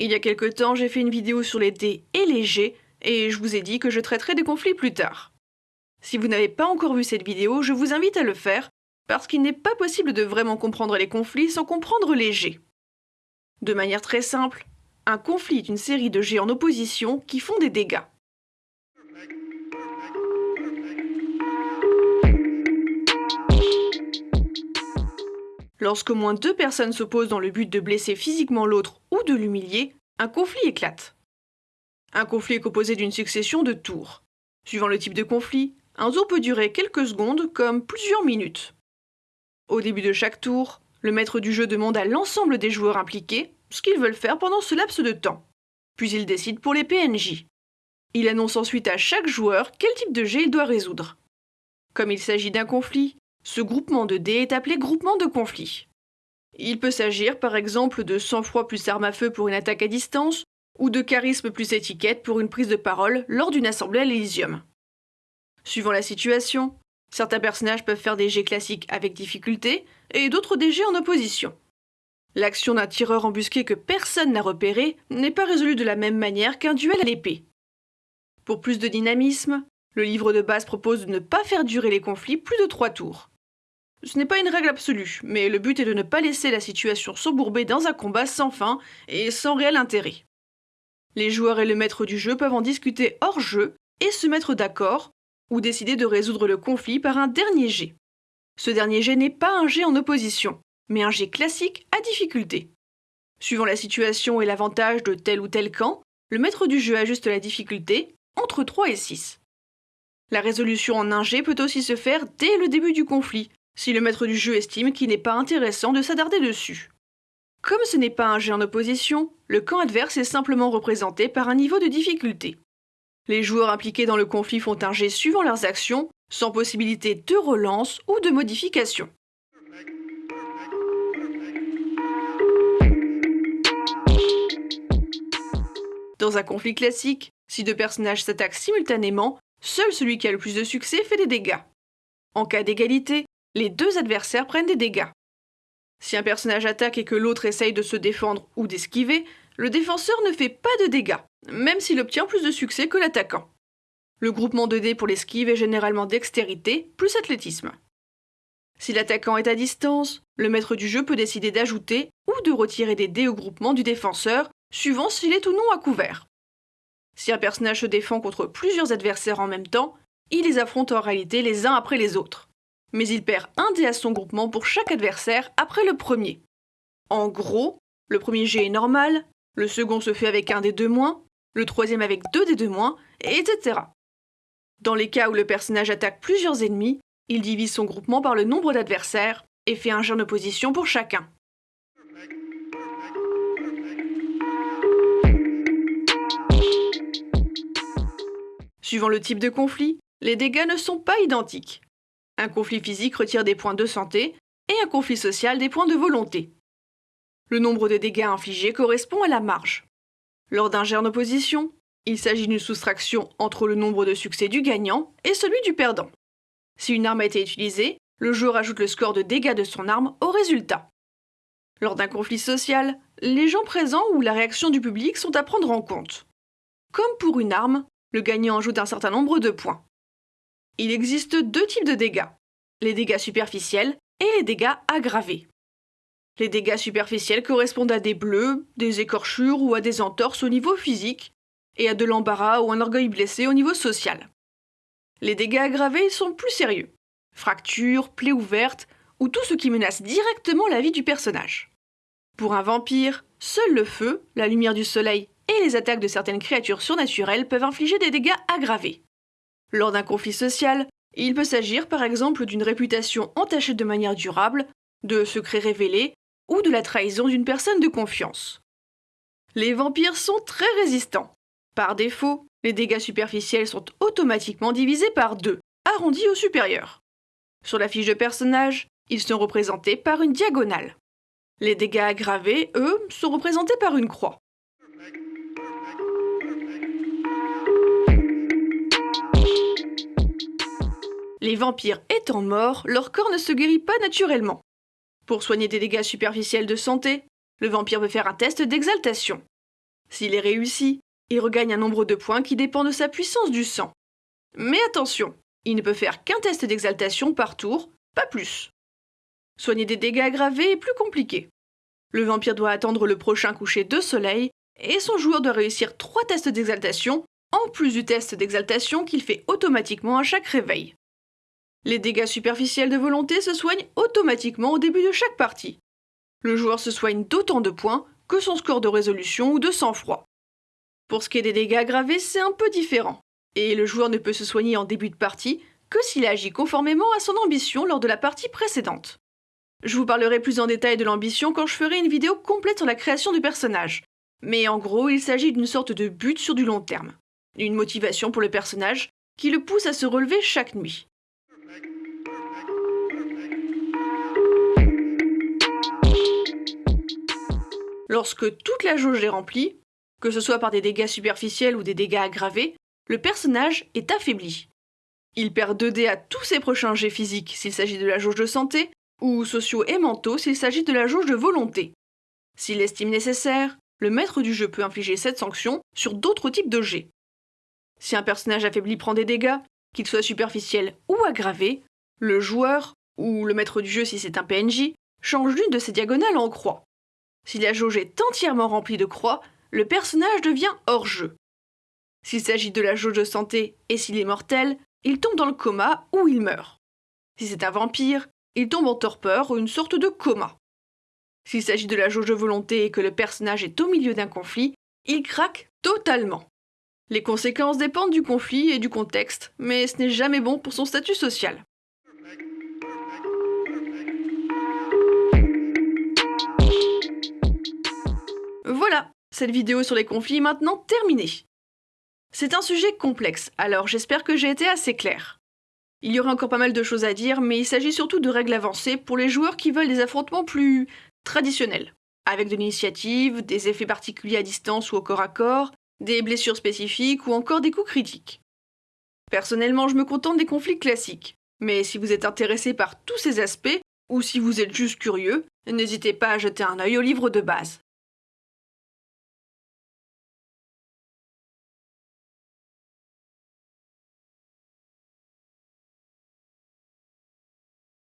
Il y a quelque temps, j'ai fait une vidéo sur les dés et les G, et je vous ai dit que je traiterai des conflits plus tard. Si vous n'avez pas encore vu cette vidéo, je vous invite à le faire, parce qu'il n'est pas possible de vraiment comprendre les conflits sans comprendre les G. De manière très simple, un conflit est une série de G en opposition qui font des dégâts. Lorsque moins deux personnes s'opposent dans le but de blesser physiquement l'autre ou de l'humilier, un conflit éclate. Un conflit est composé d'une succession de tours. Suivant le type de conflit, un tour peut durer quelques secondes comme plusieurs minutes. Au début de chaque tour, le maître du jeu demande à l'ensemble des joueurs impliqués ce qu'ils veulent faire pendant ce laps de temps. Puis il décide pour les PNJ. Il annonce ensuite à chaque joueur quel type de jet il doit résoudre. Comme il s'agit d'un conflit, ce groupement de dés est appelé groupement de conflit. Il peut s'agir par exemple de sang-froid plus arme à feu pour une attaque à distance, ou de charisme plus étiquette pour une prise de parole lors d'une assemblée à l'Elysium. Suivant la situation, certains personnages peuvent faire des jets classiques avec difficulté, et d'autres des jets en opposition. L'action d'un tireur embusqué que personne n'a repéré n'est pas résolue de la même manière qu'un duel à l'épée. Pour plus de dynamisme, le livre de base propose de ne pas faire durer les conflits plus de trois tours. Ce n'est pas une règle absolue, mais le but est de ne pas laisser la situation s'embourber dans un combat sans fin et sans réel intérêt. Les joueurs et le maître du jeu peuvent en discuter hors jeu et se mettre d'accord, ou décider de résoudre le conflit par un dernier jet. Ce dernier jet n'est pas un jet en opposition, mais un jet classique à difficulté. Suivant la situation et l'avantage de tel ou tel camp, le maître du jeu ajuste la difficulté entre 3 et 6. La résolution en un jet peut aussi se faire dès le début du conflit, si le maître du jeu estime qu'il n'est pas intéressant de s'attarder dessus. Comme ce n'est pas un jet en opposition, le camp adverse est simplement représenté par un niveau de difficulté. Les joueurs impliqués dans le conflit font un jet suivant leurs actions, sans possibilité de relance ou de modification. Dans un conflit classique, si deux personnages s'attaquent simultanément, Seul celui qui a le plus de succès fait des dégâts. En cas d'égalité, les deux adversaires prennent des dégâts. Si un personnage attaque et que l'autre essaye de se défendre ou d'esquiver, le défenseur ne fait pas de dégâts, même s'il obtient plus de succès que l'attaquant. Le groupement de dés pour l'esquive est généralement dextérité plus athlétisme. Si l'attaquant est à distance, le maître du jeu peut décider d'ajouter ou de retirer des dés au groupement du défenseur, suivant s'il est ou non à couvert. Si un personnage se défend contre plusieurs adversaires en même temps, il les affronte en réalité les uns après les autres. Mais il perd un dé à son groupement pour chaque adversaire après le premier. En gros, le premier jet est normal, le second se fait avec un des deux moins, le troisième avec deux des deux moins, etc. Dans les cas où le personnage attaque plusieurs ennemis, il divise son groupement par le nombre d'adversaires et fait un jet en opposition pour chacun. Suivant le type de conflit, les dégâts ne sont pas identiques. Un conflit physique retire des points de santé et un conflit social des points de volonté. Le nombre de dégâts infligés correspond à la marge. Lors d'un jet en opposition, il s'agit d'une soustraction entre le nombre de succès du gagnant et celui du perdant. Si une arme a été utilisée, le joueur ajoute le score de dégâts de son arme au résultat. Lors d'un conflit social, les gens présents ou la réaction du public sont à prendre en compte. Comme pour une arme, le gagnant ajoute un certain nombre de points. Il existe deux types de dégâts, les dégâts superficiels et les dégâts aggravés. Les dégâts superficiels correspondent à des bleus, des écorchures ou à des entorses au niveau physique, et à de l'embarras ou un orgueil blessé au niveau social. Les dégâts aggravés sont plus sérieux. Fractures, plaies ouvertes, ou tout ce qui menace directement la vie du personnage. Pour un vampire, seul le feu, la lumière du soleil et les attaques de certaines créatures surnaturelles peuvent infliger des dégâts aggravés. Lors d'un conflit social, il peut s'agir par exemple d'une réputation entachée de manière durable, de secrets révélés ou de la trahison d'une personne de confiance. Les vampires sont très résistants. Par défaut, les dégâts superficiels sont automatiquement divisés par deux, arrondis au supérieur. Sur la fiche de personnage, ils sont représentés par une diagonale. Les dégâts aggravés, eux, sont représentés par une croix. Les vampires étant morts, leur corps ne se guérit pas naturellement. Pour soigner des dégâts superficiels de santé, le vampire peut faire un test d'exaltation. S'il est réussi, il regagne un nombre de points qui dépend de sa puissance du sang. Mais attention, il ne peut faire qu'un test d'exaltation par tour, pas plus. Soigner des dégâts aggravés est plus compliqué. Le vampire doit attendre le prochain coucher de soleil et son joueur doit réussir trois tests d'exaltation, en plus du test d'exaltation qu'il fait automatiquement à chaque réveil. Les dégâts superficiels de volonté se soignent automatiquement au début de chaque partie. Le joueur se soigne d'autant de points que son score de résolution ou de sang-froid. Pour ce qui est des dégâts aggravés, c'est un peu différent, et le joueur ne peut se soigner en début de partie que s'il agit conformément à son ambition lors de la partie précédente. Je vous parlerai plus en détail de l'ambition quand je ferai une vidéo complète sur la création du personnage, mais en gros, il s'agit d'une sorte de but sur du long terme, une motivation pour le personnage qui le pousse à se relever chaque nuit. Lorsque toute la jauge est remplie, que ce soit par des dégâts superficiels ou des dégâts aggravés, le personnage est affaibli. Il perd 2 dés à tous ses prochains jets physiques s'il s'agit de la jauge de santé, ou sociaux et mentaux s'il s'agit de la jauge de volonté. S'il estime nécessaire, le maître du jeu peut infliger cette sanction sur d'autres types de jets. Si un personnage affaibli prend des dégâts, qu'ils soient superficiels ou aggravés, le joueur, ou le maître du jeu si c'est un PNJ, change l'une de ses diagonales en croix. Si la jauge est entièrement remplie de croix, le personnage devient hors jeu. S'il s'agit de la jauge de santé et s'il est mortel, il tombe dans le coma ou il meurt. Si c'est un vampire, il tombe en torpeur ou une sorte de coma. S'il s'agit de la jauge de volonté et que le personnage est au milieu d'un conflit, il craque totalement. Les conséquences dépendent du conflit et du contexte, mais ce n'est jamais bon pour son statut social. Cette vidéo sur les conflits est maintenant terminée. C'est un sujet complexe, alors j'espère que j'ai été assez clair. Il y aurait encore pas mal de choses à dire, mais il s'agit surtout de règles avancées pour les joueurs qui veulent des affrontements plus traditionnels, avec de l'initiative, des effets particuliers à distance ou au corps à corps, des blessures spécifiques ou encore des coups critiques. Personnellement, je me contente des conflits classiques, mais si vous êtes intéressé par tous ces aspects, ou si vous êtes juste curieux, n'hésitez pas à jeter un œil au livre de base.